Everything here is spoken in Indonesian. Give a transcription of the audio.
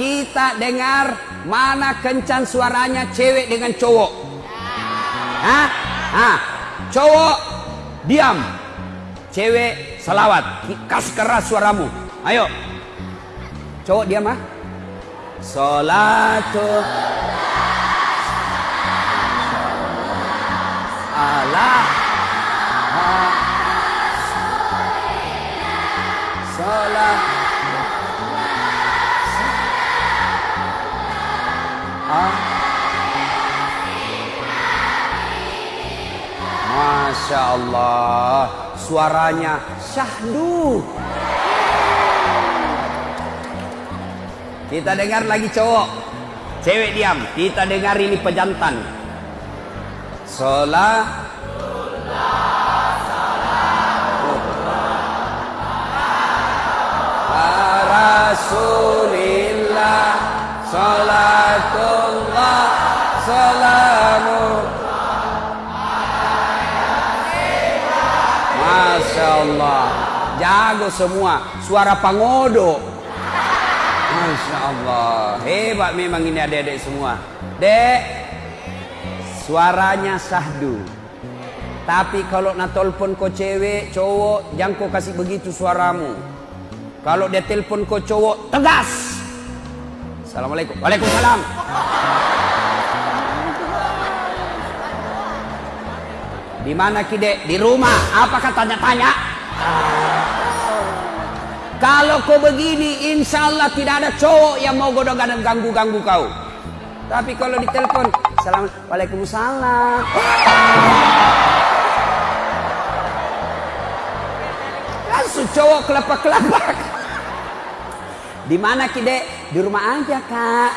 kita dengar mana kencan suaranya cewek dengan cowok. Hah? Hah? Cowok diam. Cewek salawat. Kasih keras suaramu. Ayo. Cowok diam ah. Salatu Allah Salat Masya Allah Suaranya syahdu. Kita dengar lagi cowok. Cewek diam Kita dengar ini pejantan. Salat Rasulillah Salatullah Salamu Masya Allah Jago semua. Suara pangodo Masya Allah. Hebat memang ini adik-adik semua. Dek Suaranya sahdu. Tapi kalau nak telepon kau cewek Cowok Jangan kau kasih begitu suaramu. Kalau dia telepon kau cowok Tegas. Assalamualaikum. Waalaikumsalam Di mana kide? Di rumah. Apa katanya-tanya? Kalau kau begini, insya Allah tidak ada cowok yang mau godong dan ganggu-ganggu kau. Tapi kalau ditelepon, salam, waalaikumsalam. Langsung cowok kelapak-kelapak. Di mana kide? Di rumah aja kak.